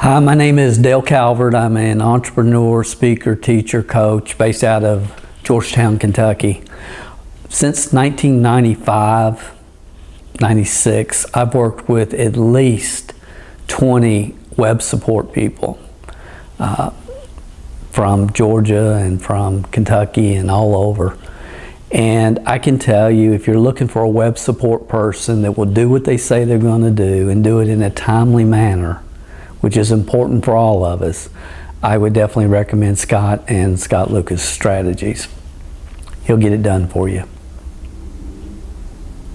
Hi, my name is Dale Calvert. I'm an entrepreneur, speaker, teacher, coach based out of Georgetown, Kentucky. Since 1995, 96, I've worked with at least 20 web support people uh, from Georgia and from Kentucky and all over. And I can tell you, if you're looking for a web support person that will do what they say they're going to do and do it in a timely manner, which is important for all of us, I would definitely recommend Scott and Scott Lucas Strategies. He'll get it done for you.